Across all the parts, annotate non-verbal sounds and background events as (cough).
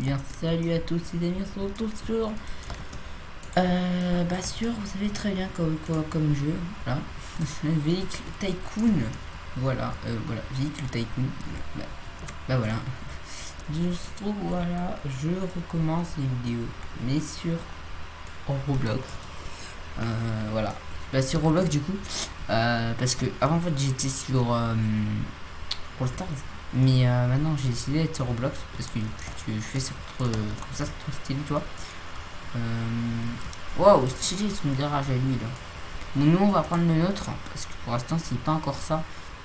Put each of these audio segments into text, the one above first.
Bien, salut à tous les amis, on se retrouve sur... Euh, bah sur, vous savez très bien comme, quoi, comme jeu, voilà. (laughs) véhicule Tycoon, voilà, euh, voilà, véhicule Tycoon, bah, bah voilà. Juste, voilà, je recommence les vidéos, mais sur Roblox. Euh, voilà. Bah sur Roblox du coup, euh, parce que avant en fait j'étais sur All Stars, mais euh, maintenant j'ai décidé d'être Roblox parce que tu, fais ça comme ça c'est trop stylé tu vois. Waouh stylé son garage à lui là. Nous on va prendre le nôtre parce que pour l'instant c'est pas encore ça.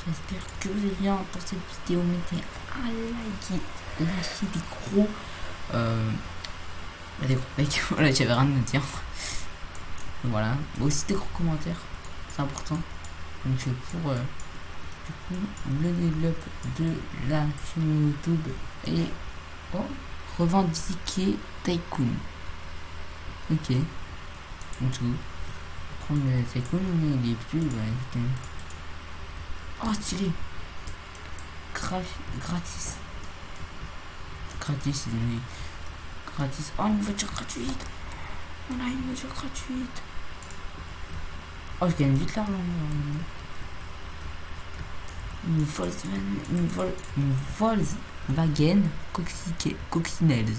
J'espère que vous avez bien pour cette vidéo. Mettez un like et lâchez des gros. Euh, des gros mecs. (laughs) voilà j'avais rien à dire. Voilà. Aussi des gros commentaires. C'est important. Donc pour euh, du coup, le développe de la chaîne YouTube et oh, revendiquer Tycoon. Ok. Donc tout. Prendre le Tycoon, il est plus. Ouais, oh stylé. Gra gratis. Gratis, oui. Gratis. Oh une voiture gratuite. On a une voiture gratuite. Oh, je gagne vite l'argent. Une Volkswagen, une, Vol une Volkswagen Coccinelles.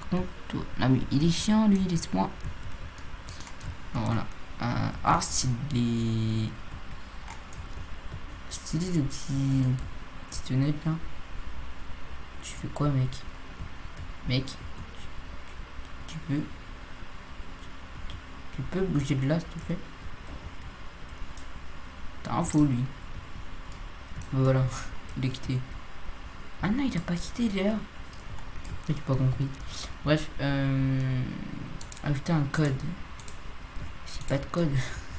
Par contre, mais il est chiant, lui, laisse-moi. Voilà. Euh, ah, des... C'est des petits... Petites fenêtres, là. Tu fais quoi, mec? Mec Tu peux... Tu peux bouger de là, s'il te plaît? T'as un faux, lui. Voilà, il est quitté. Ah non, il a pas quitté, d'ailleurs. J'ai pas compris. Bref, euh... Ajouter un code. J'ai pas de code.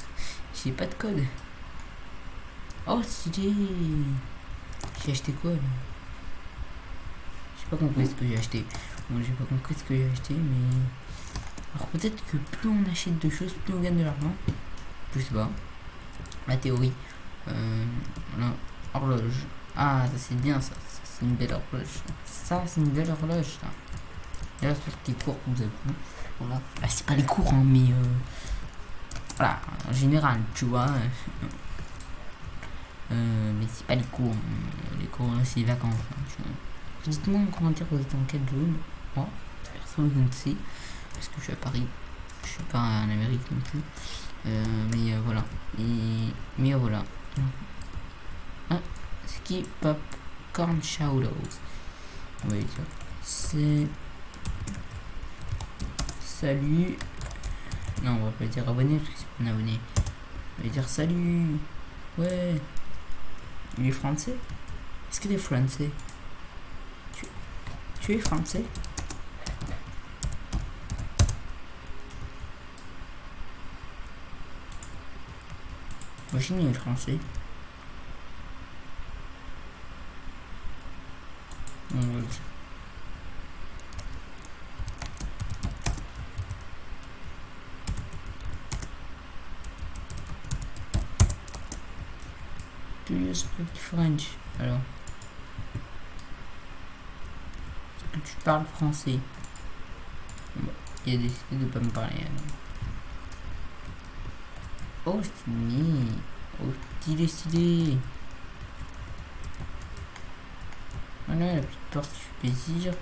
(laughs) J'ai pas de code. Oh, stylé. J'ai acheté quoi, là? J'ai pas compris ce que j'ai acheté. Bon, j'ai pas compris ce que j'ai acheté, mais... Alors peut-être que plus on achète de choses, plus on gagne de l'argent. Sais pas. Théorie. Euh. Horloge. Ah, ça c'est bien ça. c'est une belle horloge. Ça c'est une belle horloge ça. Là c'est les cours que vous avez Voilà. Ah, c'est pas les cours hein, mais euh, voilà, en général, tu vois. Euh, mais c'est pas les cours. Hein. Les cours c'est les vacances. Hein, Dites-moi en commentaire vous êtes en quelle zone? Moi, personne ne parce que je suis à Paris. Je suis pas en Amérique non plus. Euh, mais euh, voilà. Et, mais voilà. Ah, ski popcorn va dire. C'est. Salut. Non, on va pas dire abonné parce que c'est pas un abonné. On va dire salut. Ouais. Il est français? Est-ce que tu es français? Tu, tu es français? Imagine est français. On va dire. Do you French Alors. Est-ce que tu parles français? Il a décidé de pas me parler. Oh, stylé. Oh, stylé, stylé. Voilà, la petite porte qui fait plaisir.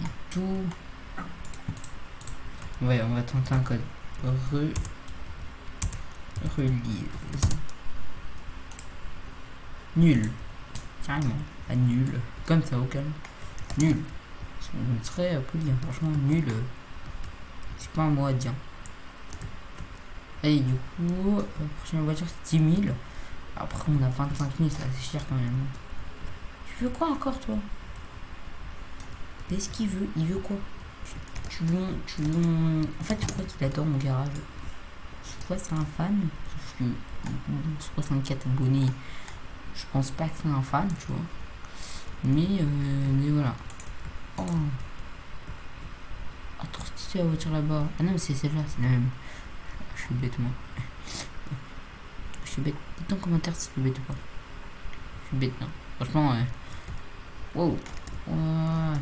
Et tout. Ouais, on va tenter un code. Re... Relise. Nul. Carrément. Pas nul. Comme ça, au calme. Nul. Serait poli, hein. franchement, nul. C'est pas un mot à dire. Du coup, la prochaine voiture c'est 10 000. Après on a 25 000, c'est cher quand même. Tu veux quoi encore toi? Qu'est-ce qu'il veut Il veut quoi? Tu veux, tu. En fait je crois qu'il adore mon garage. Je crois c'est un fan. Sauf que 64 abonnés. Je pense pas que c'est un fan, tu vois. Mais, euh, mais voilà. Oh. Ah, trop la voiture là-bas. Ah non, mais c'est celle-là, c'est la même. Suis bête, moi. Je suis bête. Dites en commentaire si tu bête ou pas. Je suis bête, non. Franchement, euh... Wow. Ouais.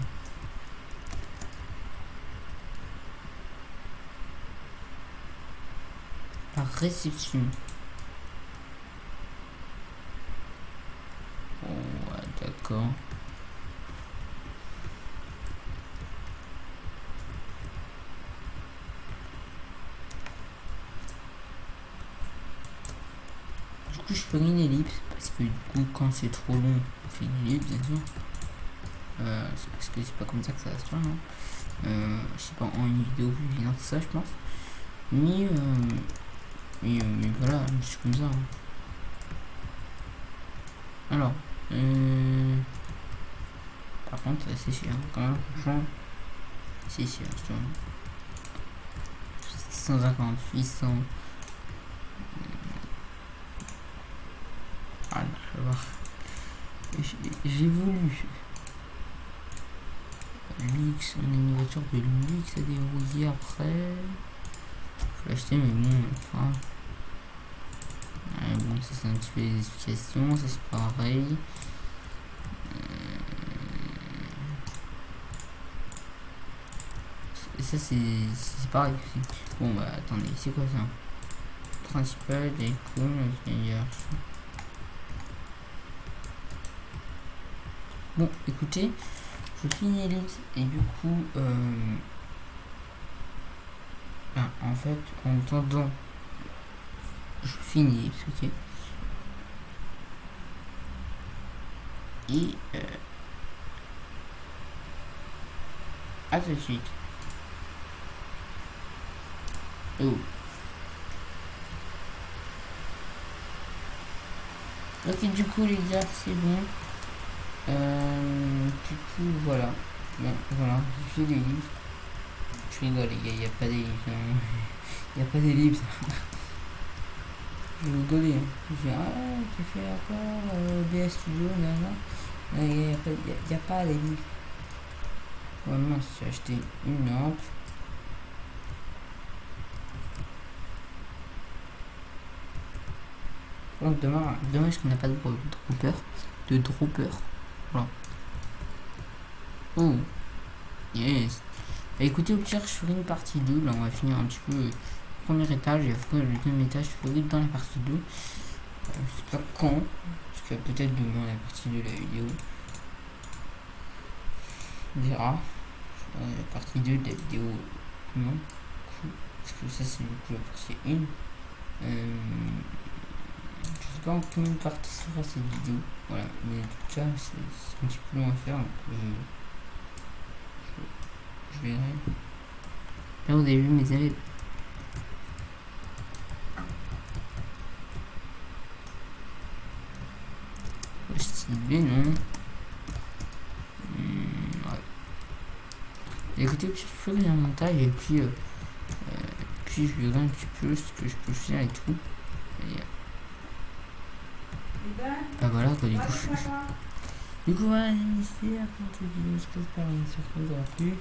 La réception. Oh, ouais, d'accord. Coup, je fais une ellipse parce que du coup, quand c'est trop long, on fait une ellipse, bien sûr. Euh, parce que c'est pas comme ça que ça va se faire, non euh, Je sais pas, en une vidéo plus évidente, ça, je pense. Mais, euh, mais, euh, mais voilà, c'est comme ça. hein. Alors, par contre, c'est cher hein, quand même, franchement. C'est je trouve. 650, 800. Ah, je vais voir. J'ai- voulu. A une voiture de luxe à dérouiller après. Faut l'acheter, mais bon, enfin. Bon, ça c'est un petit peu les explications, ça c'est pareil. Euh, Ça c'est pareil. Bon bah attendez, c'est quoi ça? Principal, des cool, meilleur. Bon, écoutez, je finis et du coup, euh, ben, en fait, en attendant, je finis ok Et euh, à tout de suite. Oh. Ok, du coup, les gars, c'est bon. Euh, du coup, voilà. Bon, voilà, j'ai des livres. Je rigole, les gars, il n'y a pas des livres. Il n'y a pas des livres. Je rigolais. Hein. Je dis, ah, tu fais encore euh, BS Studio, nanana. Il n'y a, a- a pas des livres. Ouais, mince, j'ai acheté une lampe. Donc, dommage, dommage qu'on n'a pas de dro- dropper. De dropper. Voilà. Oh. Yes. Bah, écoutez, au pire, je ferai une partie 2. Là, on va finir un petit peu le premier étage. Et après, le deuxième étage, je ferai dans la partie 2. Euh, je sais pas quand. Parce que peut-être demain, la partie 2 de la vidéo. On verra. La partie 2 de la vidéo. Non. Parce que ça, c'est du coup la partie 1. Euh, je sais pas en parties sera cette vidéo. Voilà. Mais en tout cas, c'est un petit peu long à faire. Euh, je, je verrai. Là, avez vu mes élèves. Non Hmm. Écoutez, je ferai un montage et puis, euh, euh, puis je verrai un petit peu ce que je peux faire et tout. Euh, bah voilà quoi, du coup, je, je- du coup, voilà, c'est la fin de cette vidéo. J'espère que ça vous aura plu.